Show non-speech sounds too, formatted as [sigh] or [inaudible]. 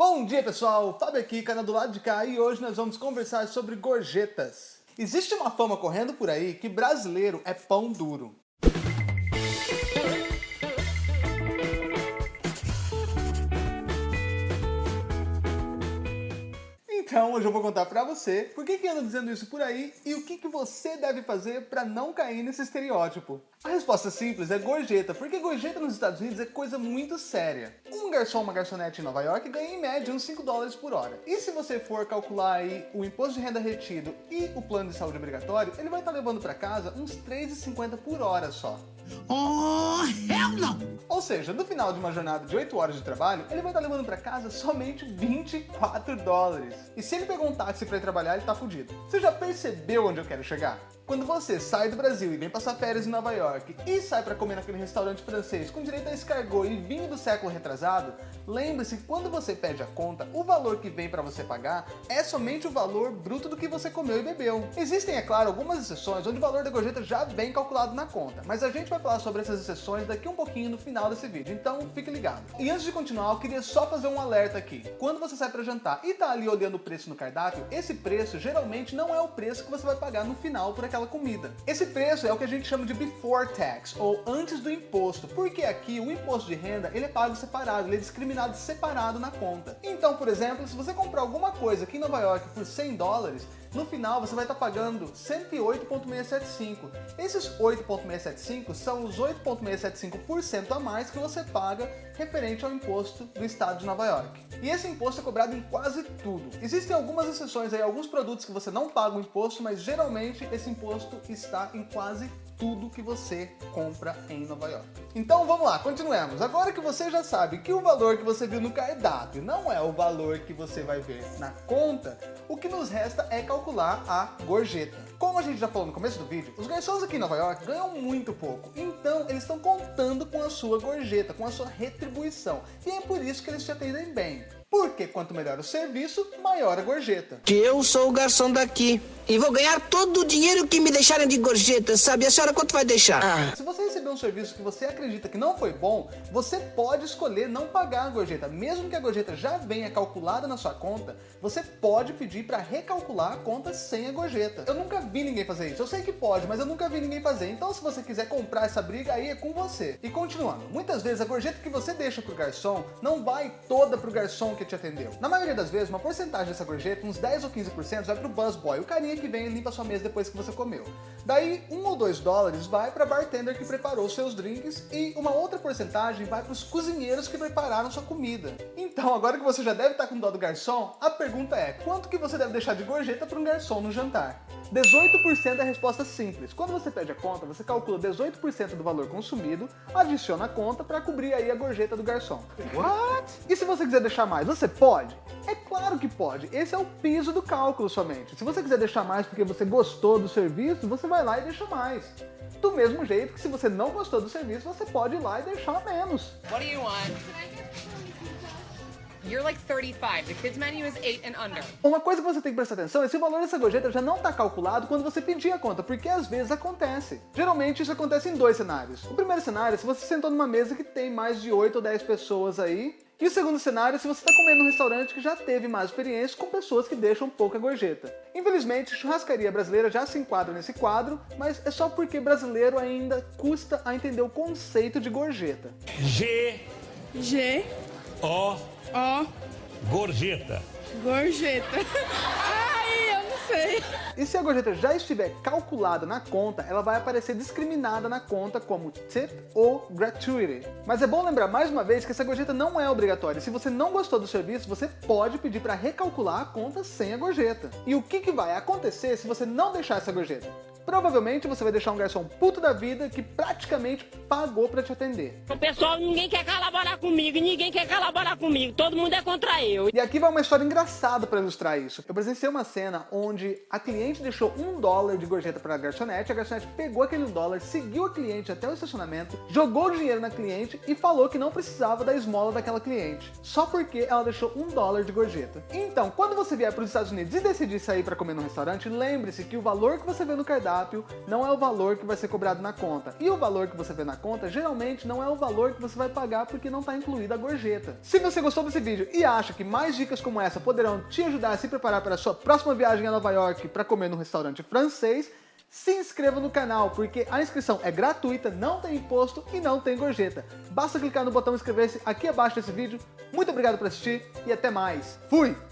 Bom dia pessoal, Fábio aqui, canal do lado de cá e hoje nós vamos conversar sobre gorjetas. Existe uma fama correndo por aí que brasileiro é pão duro. Hoje eu vou contar pra você por que que anda dizendo isso por aí e o que que você deve fazer pra não cair nesse estereótipo. A resposta simples é gorjeta, porque gorjeta nos Estados Unidos é coisa muito séria. Um garçom, uma garçonete em Nova York ganha em média uns 5 dólares por hora. E se você for calcular aí o imposto de renda retido e o plano de saúde obrigatório, ele vai estar levando pra casa uns 3,50 por hora só. Oh, hell não! Ou seja, no final de uma jornada de 8 horas de trabalho, ele vai estar levando para casa somente 24 dólares. E se ele pegar um táxi para ir trabalhar, ele tá fudido. Você já percebeu onde eu quero chegar? Quando você sai do Brasil e vem passar férias em Nova York e sai para comer naquele restaurante francês com direito a escargot e vinho do século retrasado, lembre-se que quando você pede a conta, o valor que vem para você pagar é somente o valor bruto do que você comeu e bebeu. Existem, é claro, algumas exceções onde o valor da gorjeta já vem calculado na conta, mas a gente vai falar sobre essas exceções daqui um pouquinho no final desse vídeo, então fique ligado. E antes de continuar, eu queria só fazer um alerta aqui. Quando você sai para jantar e tá ali olhando o preço no cardápio, esse preço geralmente não é o preço que você vai pagar no final por aquela comida. Esse preço é o que a gente chama de before tax, ou antes do imposto, porque aqui o imposto de renda ele é pago separado, ele é discriminado separado na conta. Então, por exemplo, se você comprar alguma coisa aqui em Nova York por 100 dólares, no final você vai estar pagando 108,675. Esses 8,675 são os 8,675% a mais que você paga referente ao imposto do estado de Nova York. E esse imposto é cobrado em quase tudo. Existem algumas exceções aí, alguns produtos que você não paga o imposto, mas geralmente esse imposto está em quase tudo que você compra em Nova York. Então vamos lá, continuemos. Agora que você já sabe que o valor que você viu no cardápio não é o valor que você vai ver na conta, o que nos resta é calcular a gorjeta. Como a gente já falou no começo do vídeo, os garçons aqui em Nova York ganham muito pouco, então eles estão contando com a sua gorjeta, com a sua retribuição, e é por isso que eles te atendem bem. Porque quanto melhor o serviço, maior a gorjeta. Que eu sou o garçom daqui e vou ganhar todo o dinheiro que me deixarem de gorjeta, sabe? A senhora quanto vai deixar? Ah. Se você receber um serviço que você acredita que não foi bom, você pode escolher não pagar a gorjeta. Mesmo que a gorjeta já venha calculada na sua conta, você pode pedir para recalcular a conta sem a gorjeta. Eu nunca vi ninguém fazer isso. Eu sei que pode, mas eu nunca vi ninguém fazer. Então se você quiser comprar essa briga, aí é com você. E continuando, muitas vezes a gorjeta que você deixa pro garçom não vai toda pro garçom que te atendeu. Na maioria das vezes, uma porcentagem dessa gorjeta, uns 10 ou 15%, vai pro busboy, o carinha que vem e limpa sua mesa depois que você comeu. Daí, 1 ou 2 dólares vai para bartender que preparou seus drinks e uma outra porcentagem vai para os cozinheiros que prepararam sua comida. Então, agora que você já deve estar com dó do garçom, a pergunta é, quanto que você deve deixar de gorjeta para um garçom no jantar? 18% é a resposta simples. Quando você pede a conta, você calcula 18% do valor consumido, adiciona a conta para cobrir aí a gorjeta do garçom. What? E se você quiser deixar mais, você pode? É claro que pode. Esse é o piso do cálculo somente. Se você quiser deixar mais porque você gostou do serviço, você vai lá e deixa mais. Do mesmo jeito que se você não gostou do serviço, você pode ir lá e deixar menos. What do you want? You're like 35. The kids menu is 8 and under. Uma coisa que você tem que prestar atenção é se o valor dessa gorjeta já não está calculado quando você pedir a conta, porque às vezes acontece. Geralmente isso acontece em dois cenários. O primeiro cenário é se você sentou numa mesa que tem mais de 8 ou 10 pessoas aí, e o segundo cenário é se você está comendo num restaurante que já teve mais experiência com pessoas que deixam pouca gorjeta. Infelizmente, churrascaria brasileira já se enquadra nesse quadro, mas é só porque brasileiro ainda custa a entender o conceito de gorjeta. G, G, O, O, gorjeta. gorjeta. [laughs] Sei. E se a gorjeta já estiver calculada na conta, ela vai aparecer discriminada na conta como tip ou gratuity. Mas é bom lembrar mais uma vez que essa gorjeta não é obrigatória. Se você não gostou do serviço, você pode pedir para recalcular a conta sem a gorjeta. E o que, que vai acontecer se você não deixar essa gorjeta? Provavelmente você vai deixar um garçom puto da vida que praticamente pagou para te atender. O pessoal, ninguém quer colaborar comigo, ninguém quer colaborar comigo, todo mundo é contra eu. E aqui vai uma história engraçada para ilustrar isso. Eu presenciei uma cena onde a cliente deixou um dólar de gorjeta para a garçonete, a garçonete pegou aquele dólar, seguiu a cliente até o estacionamento, jogou o dinheiro na cliente e falou que não precisava da esmola daquela cliente, só porque ela deixou um dólar de gorjeta. Então, quando você vier para os Estados Unidos e decidir sair para comer num restaurante, lembre-se que o valor que você vê no cardápio cardápio não é o valor que vai ser cobrado na conta. E o valor que você vê na conta, geralmente não é o valor que você vai pagar porque não está incluída a gorjeta. Se você gostou desse vídeo e acha que mais dicas como essa poderão te ajudar a se preparar para a sua próxima viagem a Nova York para comer num restaurante francês, se inscreva no canal, porque a inscrição é gratuita, não tem imposto e não tem gorjeta. Basta clicar no botão inscrever-se aqui abaixo desse vídeo. Muito obrigado por assistir e até mais. Fui!